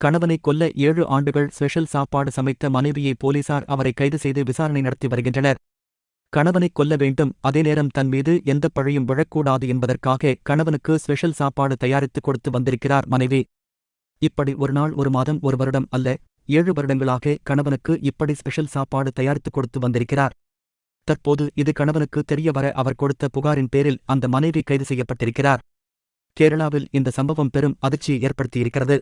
கணவனை கொல்ல ஏழு ஆண்டுகள் ஸ்பெஷல் சாப்பாடு சமைத்த மனைவியை போலீசார் அவரை கைது செய்து விசாரணை நடத்தி வருகின்றனர். கணவனை கொல்ல வேண்டும் அதே நேரம் தன் மீது எந்த பழியும் விழக்கூடாது என்பதற்காக கணவனுக்கு ஸ்பெஷல் சாப்பாடு தயாரித்து கொடுத்து வந்திருக்கிறார் மனைவி. இப்படி ஒரு நாள் ஒரு மாதம் ஒரு வருடம் அல்ல ஏழு வருடங்களாக கணவனுக்கு இப்படி ஸ்பெஷல் சாப்பாடு தயாரித்து கொடுத்து வந்திருக்கிறார். தற்போது இது கணவனுக்கு தெரிய வர அவர் கொடுத்த புகாரின் பேரில் அந்த மனைவி கைது செய்யப்பட்டிருக்கிறார். கேரளாவில் இந்த சம்பவம் பெரும் அதிர்ச்சியை ஏற்படுத்தியிருக்கிறது.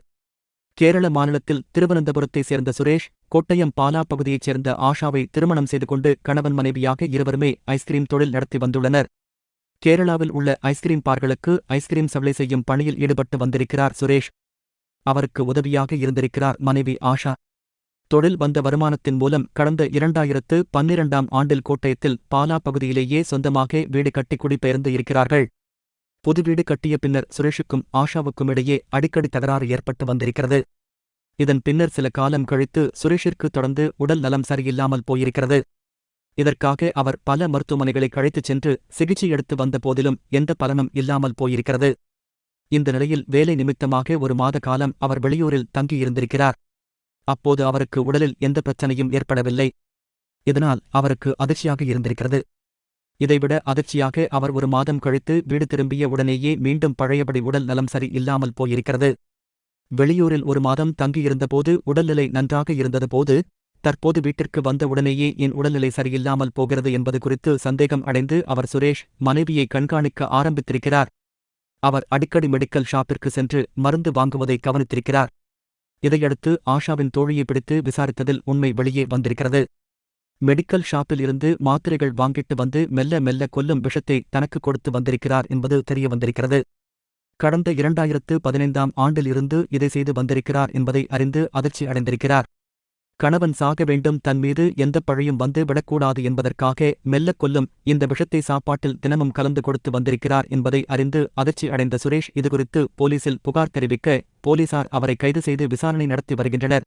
கேரள மாநிலத்தில் திருவனந்தபுரத்தைச் சேர்ந்த சுரேஷ் கோட்டயம் பாலா பகுதியைச் சேர்ந்த ஆஷாவை திருமணம் செய்து கொண்டு கணவன் மனைவியாக இருவருமே ஐஸ்கிரீம் தொழில் நடத்தி வந்துள்ளனர். கேரளாவில் உள்ள ஐஸ்கிரீம் பார்களுக்கு ஐஸ்கிரீம் சப்ளை செய்யும் பணியில் ஈடுபட்டு வந்திருக்கிறார் சுரேஷ். அவருக்கு உதவியாக இருந்திருக்கிறார் மனைவி ஆஷா. தொழில் வந்த வருமானத்தின் மூலம் கடந்த இரண்டாயிரத்து பன்னிரண்டாம் ஆண்டில் கோட்டயத்தில் பாலா பகுதியிலேயே சொந்தமாக வீடு கட்டி குடிபெயர்ந்து இருக்கிறார்கள். புது வீடு கட்டிய பின்னர் சுரேஷுக்கும் ஆஷாவுக்கும் இடையே அடிக்கடி தகராறு ஏற்பட்டு வந்திருக்கிறது. இதன் பின்னர் சில காலம் கழித்து சுரேஷிற்கு தொடர்ந்து உடல் நலம் சரியில்லாமல் போயிருக்கிறது. இதற்காக அவர் பல மருத்துவமனைகளை கழைத்துச் சென்று சிகிச்சை எடுத்து வந்த போதிலும் எந்த பலனும் இல்லாமல் போயிருக்கிறது. இந்த நிலையில் வேலை நிமித்தமாக ஒரு மாத காலம் அவர் வெளியூரில் தங்கியிருந்திருக்கிறார். அப்போது அவருக்கு உடலில் எந்த பிரச்சனையும் ஏற்படவில்லை. இதனால் அவருக்கு அதிர்ச்சியாக இருந்திருக்கிறது. இதைவிட அதிர்ச்சியாக அவர் ஒரு மாதம் கழித்து வீடு திரும்பிய உடனேயே மீண்டும் பழையபடி உடல் நலம் சரி இல்லாமல் போயிருக்கிறது. வெளியூரில் ஒரு மாதம் தங்கியிருந்தபோது உடல்நிலை நன்றாக இருந்தது போது தற்போது வீட்டிற்கு வந்த உடனேயே என் உடல்நிலை சரியில்லாமல் போகிறது என்பது குறித்து சந்தேகம் அடைந்து அவர் சுரேஷ் மனைவியை கண்காணிக்க ஆரம்பித்திருக்கிறார். அவர் அடிக்கடி மெடிக்கல் ஷாப்பிற்கு சென்று மருந்து வாங்குவதை கவனித்திருக்கிறார். இதையடுத்து ஆஷாவின் தோழியை பிடித்து விசாரித்ததில் உண்மை வெளியே வந்திருக்கிறது. மெடிக்கல் ஷாப்பில் இருந்து மாத்திரைகள் வாங்கிட்டு வந்து மெல்ல மெல்ல கொல்லும் விஷத்தை தனக்கு கொடுத்து வந்திருக்கிறார் என்பது தெரிய வந்திருக்கிறது. கடந்த இரண்டாயிரத்து பதினைந்தாம் ஆண்டில் இருந்து இதை செய்து வந்திருக்கிறார் என்பதை அறிந்து அதிர்ச்சி அடைந்திருக்கிறார். கணவன் சாக வேண்டும் தன் மீது எந்த பழையும் வந்து விடக்கூடாது என்பதற்காக மெல்ல கொல்லும் இந்த விஷத்தை சாப்பாட்டில் தினமும் கலந்து கொடுத்து வந்திருக்கிறார் என்பதை அறிந்து அதிர்ச்சி அடைந்த சுரேஷ் இதுகுறித்து போலீசில் புகார் தெரிவிக்க போலீசார் அவரை கைது செய்து விசாரணை நடத்தி வருகின்றனர்.